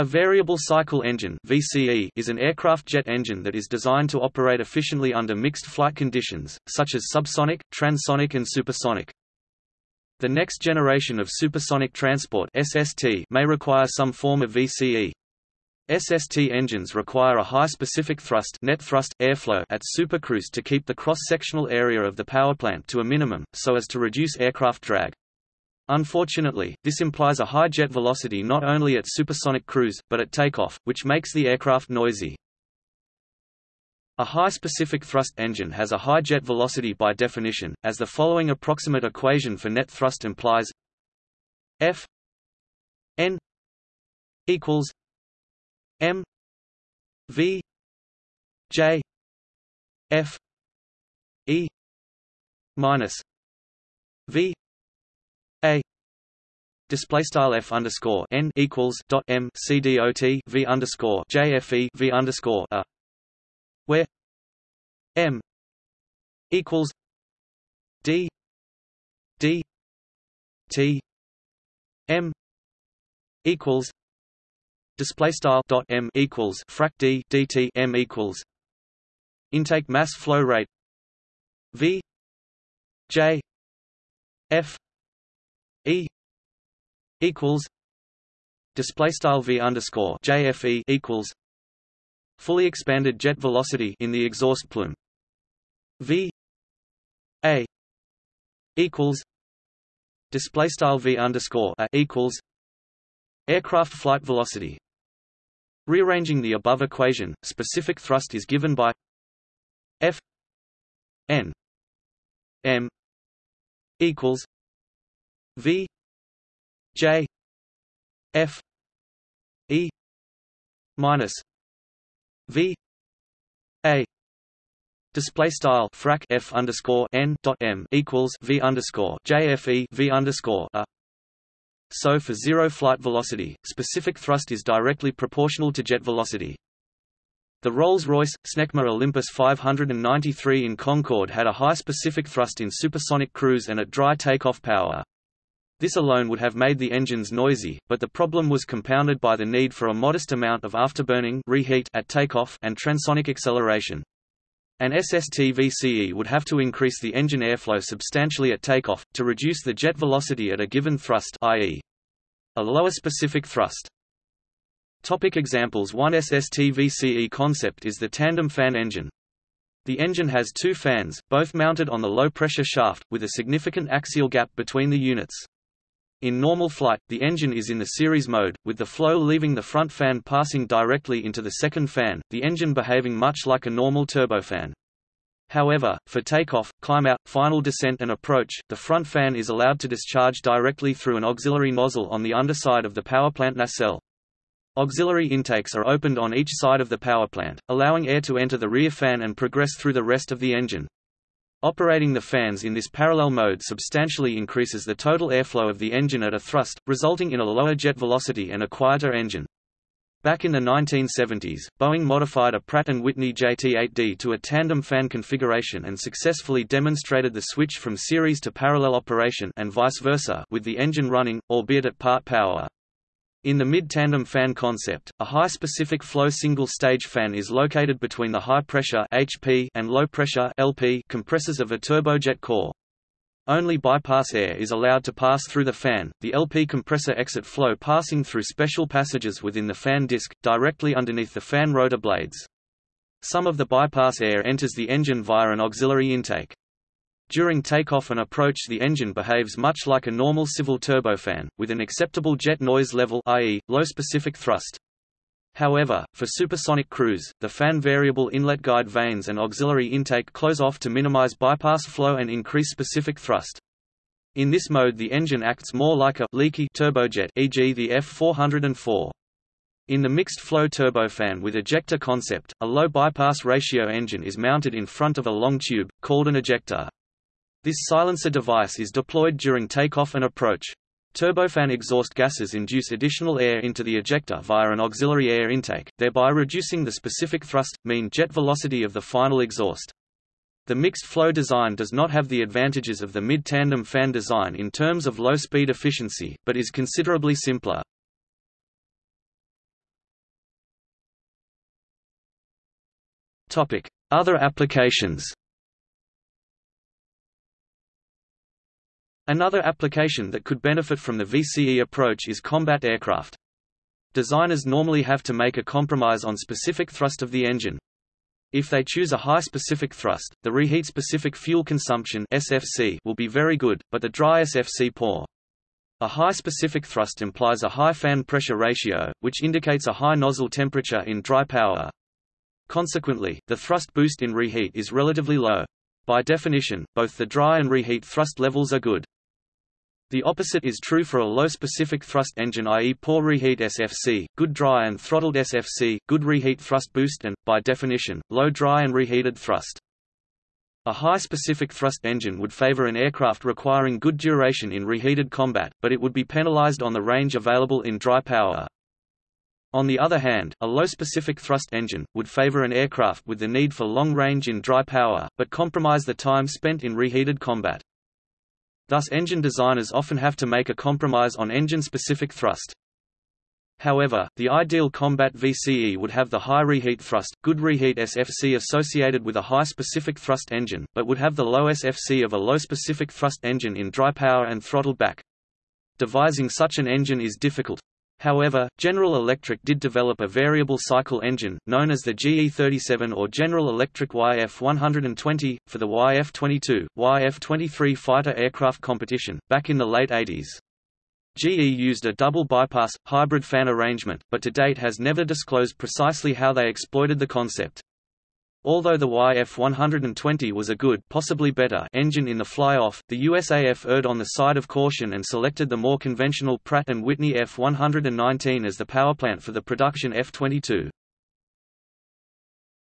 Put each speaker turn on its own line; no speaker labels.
A variable cycle engine VCE is an aircraft jet engine that is designed to operate efficiently under mixed flight conditions, such as subsonic, transonic and supersonic. The next generation of supersonic transport SST may require some form of VCE. SST engines require a high specific thrust net thrust airflow at supercruise to keep the cross-sectional area of the powerplant to a minimum, so as to reduce aircraft drag. Unfortunately, this implies a high jet velocity not only at supersonic cruise, but at takeoff, which makes the aircraft noisy. A high specific thrust engine has a high jet velocity by definition, as the following approximate equation for net thrust implies F n equals m v j f e minus v display style f underscore n equals dot m c d o t v underscore j f e v underscore a where m equals d d t m equals display style dot m equals frac d dt m equals intake mass flow rate v j f E equals display style V underscore JFE equals fully expanded jet velocity in the exhaust plume. V A equals display style V underscore A equals aircraft flight velocity. Rearranging the above equation specific thrust is given by F N M equals V J F E minus V A Display style frac f underscore n dot m equals v underscore jfe v underscore a. So for zero flight velocity, specific thrust is directly proportional to jet velocity. The Rolls-Royce, Snecma Olympus 593 in Concorde had a high specific thrust in supersonic cruise and at dry takeoff power. This alone would have made the engines noisy, but the problem was compounded by the need for a modest amount of afterburning reheat at takeoff and transonic acceleration. An SST VCE would have to increase the engine airflow substantially at takeoff, to reduce the jet velocity at a given thrust i.e. a lower specific thrust. Topic examples One SST VCE concept is the tandem fan engine. The engine has two fans, both mounted on the low-pressure shaft, with a significant axial gap between the units. In normal flight, the engine is in the series mode, with the flow leaving the front fan passing directly into the second fan, the engine behaving much like a normal turbofan. However, for takeoff, climb-out, final descent and approach, the front fan is allowed to discharge directly through an auxiliary nozzle on the underside of the powerplant nacelle. Auxiliary intakes are opened on each side of the powerplant, allowing air to enter the rear fan and progress through the rest of the engine. Operating the fans in this parallel mode substantially increases the total airflow of the engine at a thrust, resulting in a lower jet velocity and a quieter engine. Back in the 1970s, Boeing modified a Pratt & Whitney JT8D to a tandem fan configuration and successfully demonstrated the switch from series to parallel operation and vice versa with the engine running, albeit at part power. In the mid-tandem fan concept, a high-specific flow single-stage fan is located between the high-pressure HP and low-pressure compressors of a turbojet core. Only bypass air is allowed to pass through the fan, the LP compressor exit flow passing through special passages within the fan disc, directly underneath the fan rotor blades. Some of the bypass air enters the engine via an auxiliary intake. During takeoff and approach the engine behaves much like a normal civil turbofan, with an acceptable jet noise level i.e., low specific thrust. However, for supersonic cruise, the fan variable inlet guide vanes and auxiliary intake close off to minimize bypass flow and increase specific thrust. In this mode the engine acts more like a leaky turbojet e.g. the F404. In the mixed-flow turbofan with ejector concept, a low bypass ratio engine is mounted in front of a long tube, called an ejector. This silencer device is deployed during takeoff and approach. Turbofan exhaust gases induce additional air into the ejector via an auxiliary air intake, thereby reducing the specific thrust, mean jet velocity of the final exhaust. The mixed flow design does not have the advantages of the mid-tandem fan design in terms of low-speed efficiency, but is considerably simpler. Other applications Another application that could benefit from the VCE approach is combat aircraft. Designers normally have to make a compromise on specific thrust of the engine. If they choose a high specific thrust, the reheat specific fuel consumption SFC will be very good, but the dry SFC poor. A high specific thrust implies a high fan pressure ratio, which indicates a high nozzle temperature in dry power. Consequently, the thrust boost in reheat is relatively low. By definition, both the dry and reheat thrust levels are good. The opposite is true for a low specific thrust engine i.e. poor reheat SFC, good dry and throttled SFC, good reheat thrust boost and, by definition, low dry and reheated thrust. A high specific thrust engine would favor an aircraft requiring good duration in reheated combat, but it would be penalized on the range available in dry power. On the other hand, a low specific thrust engine, would favor an aircraft with the need for long range in dry power, but compromise the time spent in reheated combat. Thus engine designers often have to make a compromise on engine-specific thrust. However, the ideal combat VCE would have the high reheat thrust, good reheat SFC associated with a high specific thrust engine, but would have the low SFC of a low specific thrust engine in dry power and throttled back. Devising such an engine is difficult. However, General Electric did develop a variable cycle engine, known as the GE37 or General Electric YF-120, for the YF-22, YF-23 fighter aircraft competition, back in the late 80s. GE used a double bypass, hybrid fan arrangement, but to date has never disclosed precisely how they exploited the concept. Although the YF-120 was a good possibly better engine in the fly-off, the USAF erred on the side of caution and selected the more conventional Pratt & Whitney F-119 as the powerplant for the production F-22.